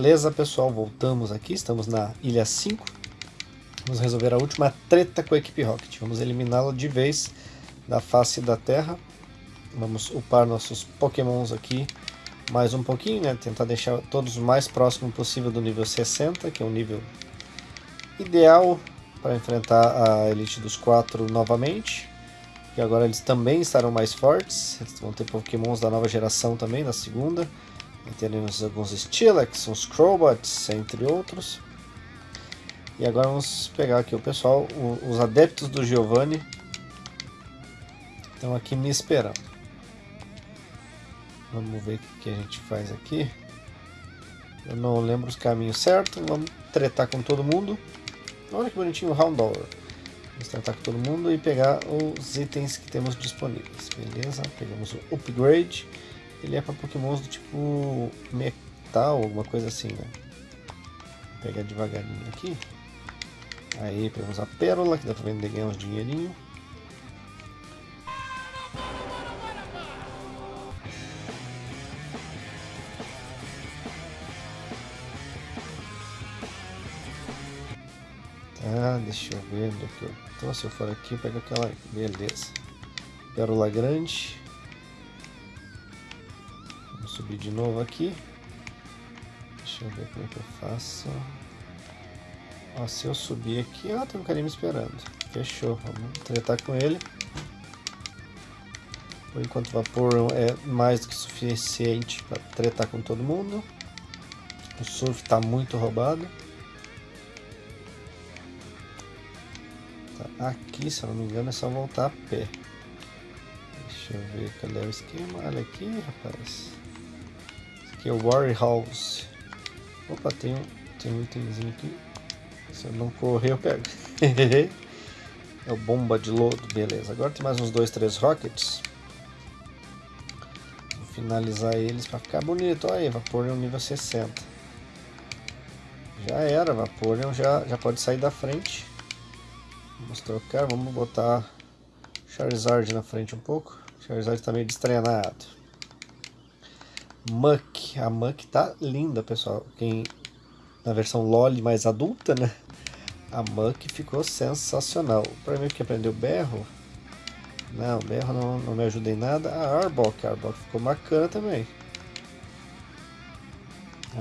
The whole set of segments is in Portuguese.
Beleza, pessoal, voltamos aqui, estamos na Ilha 5. Vamos resolver a última treta com a equipe Rocket. Vamos eliminá-la de vez da face da Terra. Vamos upar nossos pokémons aqui mais um pouquinho, né? Tentar deixar todos o mais próximo possível do nível 60, que é o nível ideal para enfrentar a Elite dos 4 novamente. E agora eles também estarão mais fortes. Eles vão ter pokémons da nova geração também, da segunda. Teremos alguns Steelix, uns Crobots, entre outros. E agora vamos pegar aqui o pessoal, os adeptos do Giovanni estão aqui me esperando. Vamos ver o que a gente faz aqui. Eu não lembro os caminhos certos. Vamos tretar com todo mundo. Olha que bonitinho o Houndour. Vamos tratar com todo mundo e pegar os itens que temos disponíveis. Beleza, pegamos o Upgrade. Ele é para pokémons do tipo metal, alguma coisa assim, né? Vou pegar devagarinho aqui. Aí pegamos a pérola, que dá para vender ganhar uns dinheirinho. Ah, deixa eu ver onde é que eu tô. Se eu for aqui, pega aquela. Beleza. Pérola grande. Subir de novo aqui. Deixa eu ver como é que eu faço. Ó, se eu subir aqui, ó, tem um carinha me esperando. Fechou, vamos tretar com ele. Por enquanto o vapor é mais do que suficiente para tretar com todo mundo. O surf está muito roubado. Aqui, se eu não me engano, é só voltar a pé. Deixa eu ver cadê o esquema. Olha aqui, rapaz. Aqui é o Warrior House. Opa, tem um, tem um itemzinho aqui. Se eu não correr, eu pego. é o bomba de lodo, beleza. Agora tem mais uns dois, três rockets. Vou finalizar eles para ficar bonito. Olha aí, Vaporeon nível 60. Já era, Vaporeon já, já pode sair da frente. Vamos trocar, vamos botar Charizard na frente um pouco. Charizard está meio destreinado. Muck, a Muck tá linda, pessoal. Quem na versão LOL mais adulta, né? A Muck ficou sensacional. Para mim que aprendeu berro, não, berro não, não me ajuda em nada. A Arbok, a Arbok ficou bacana também.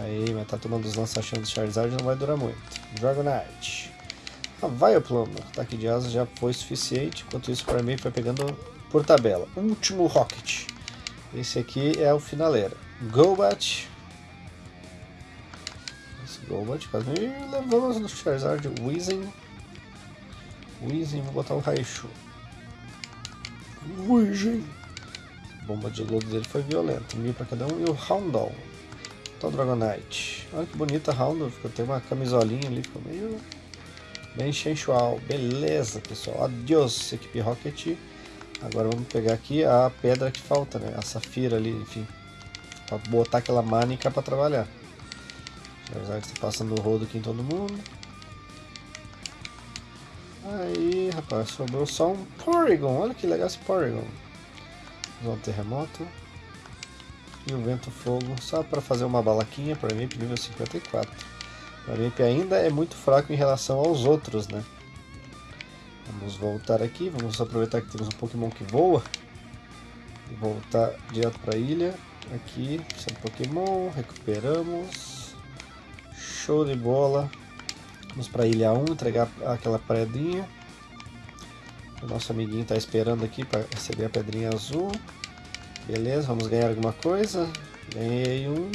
Aí, mas tá tomando os lança-chamas do Charizard não vai durar muito. Dragonite. A Vileplume, ataque de asa já foi suficiente, enquanto isso para mim foi pegando por tabela. Último Rocket. Esse aqui é o finaleira. Golbat. Esse Golbat quase levamos no Charizard. Weezing. Weezing, vou botar o Raichu. Weezing. A bomba de lodo dele foi violenta. Mil para cada um. E o Houndour. Então Dragonite. Olha que bonita a Houndour. Tem uma camisolinha ali, ficou meio Bem sensual. Beleza, pessoal. Adeus, equipe Rocket. Agora vamos pegar aqui a pedra que falta, né? A safira ali, enfim. Pra botar aquela manica pra trabalhar. Já está passando o rodo aqui em todo mundo. Aí, rapaz, sobrou só um Porygon. Olha que legal esse Porygon. Vamos um terremoto. E o vento fogo, só para fazer uma balaquinha para mim, nível 54. O Olimp ainda é muito fraco em relação aos outros, né? Vamos voltar aqui, vamos aproveitar que temos um Pokémon que voa. E voltar direto para a ilha. Aqui, sem Pokémon, recuperamos. Show de bola. Vamos para ilha 1, entregar aquela pedrinha. O nosso amiguinho está esperando aqui para receber a pedrinha azul. Beleza, vamos ganhar alguma coisa. Ganhei um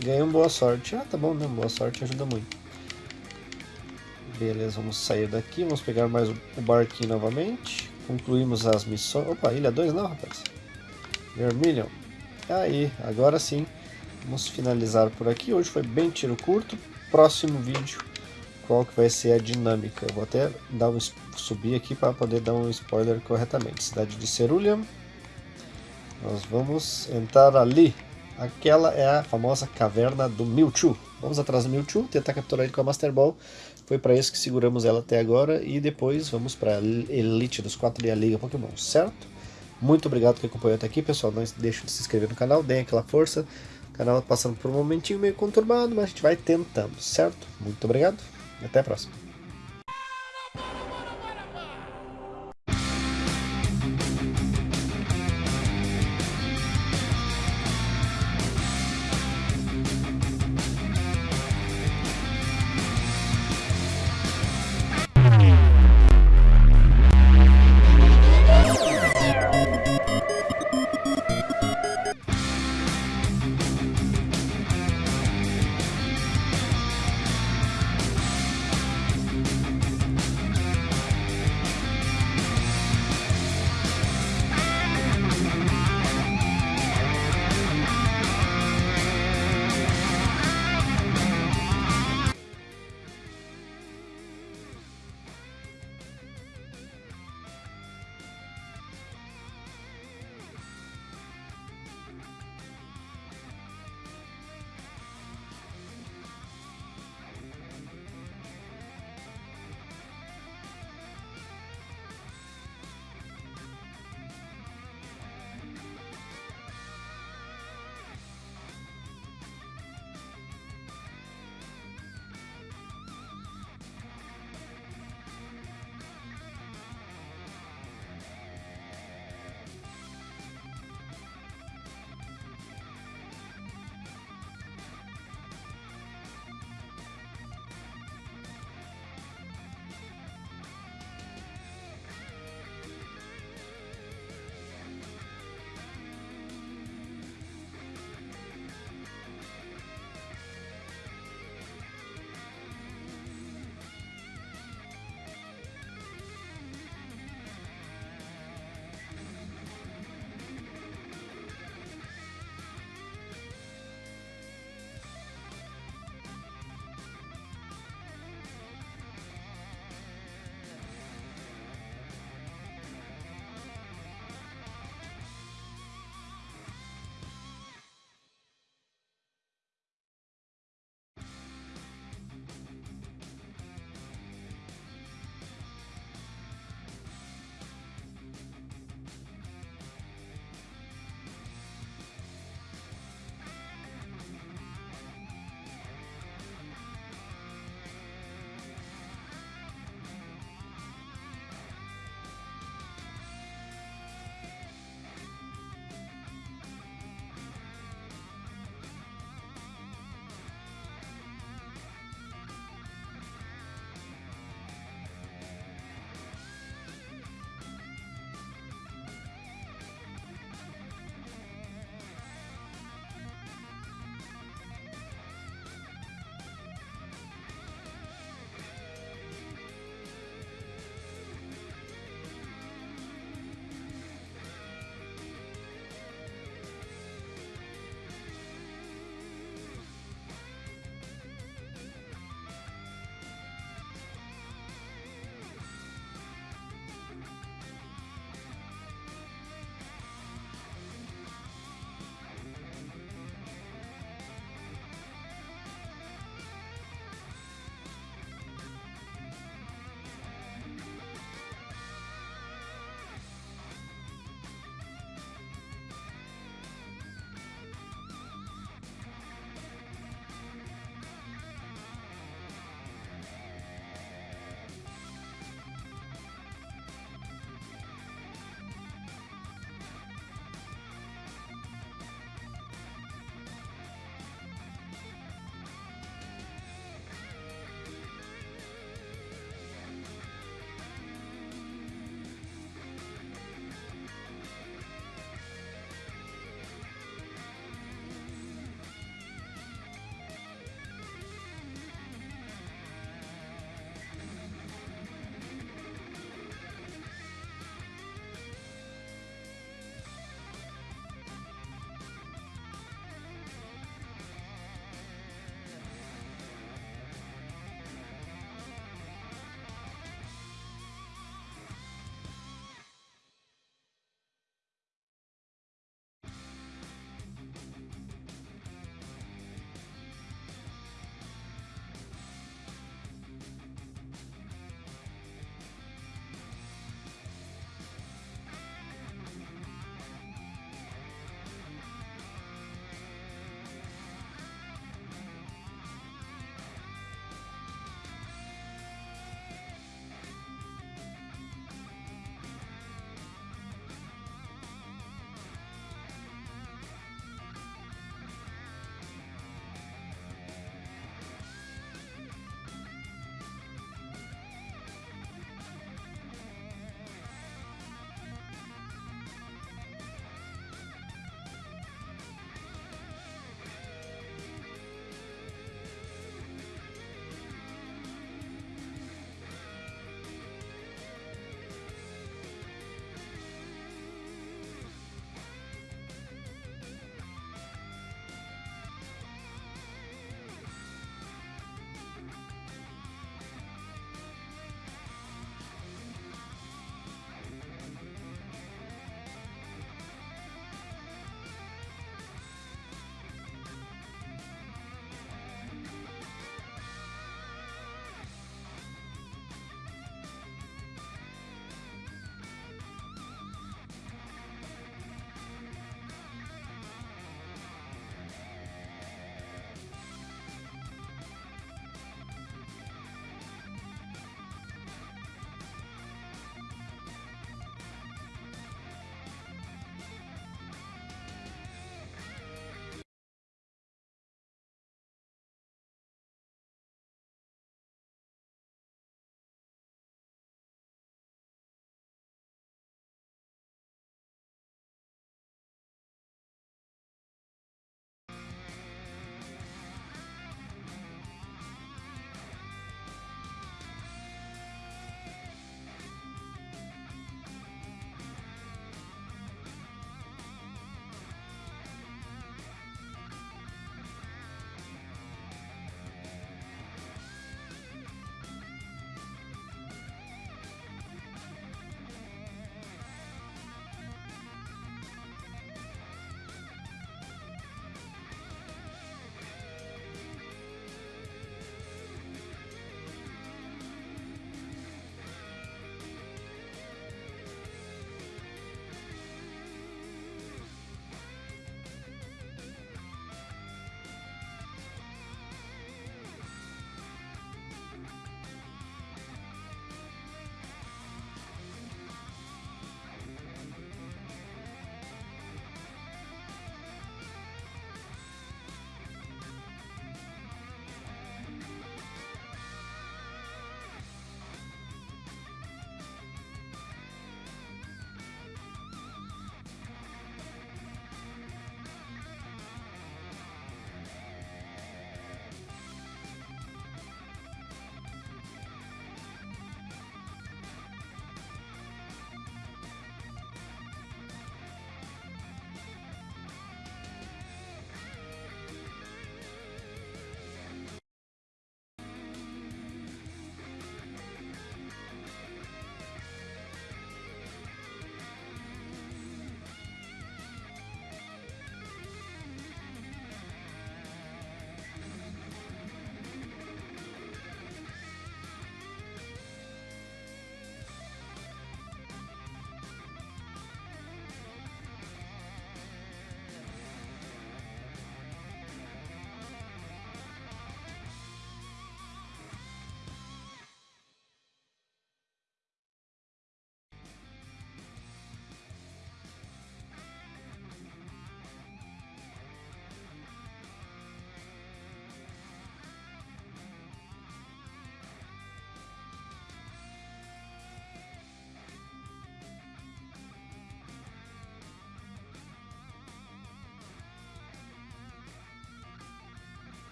Ganhei um boa sorte. Ah, tá bom, né? Boa sorte ajuda muito. Beleza, vamos sair daqui. Vamos pegar mais o barquinho novamente. Concluímos as missões. Opa, ilha 2 não, rapaz. Vermilion. Aí, agora sim. Vamos finalizar por aqui. Hoje foi bem tiro curto. Próximo vídeo, qual que vai ser a dinâmica. Eu vou até dar um, subir aqui para poder dar um spoiler corretamente. Cidade de Cerulean. Nós vamos entrar ali. Aquela é a famosa caverna do Mewtwo. Vamos atrás do Mewtwo, tentar capturar ele com a Master Ball. Foi para isso que seguramos ela até agora. E depois vamos para a Elite dos 4 e a Liga Pokémon, certo? Muito obrigado que acompanhou até aqui, pessoal. Não deixe de se inscrever no canal, deem aquela força. O canal passando por um momentinho meio conturbado, mas a gente vai tentando, certo? Muito obrigado e até a próxima.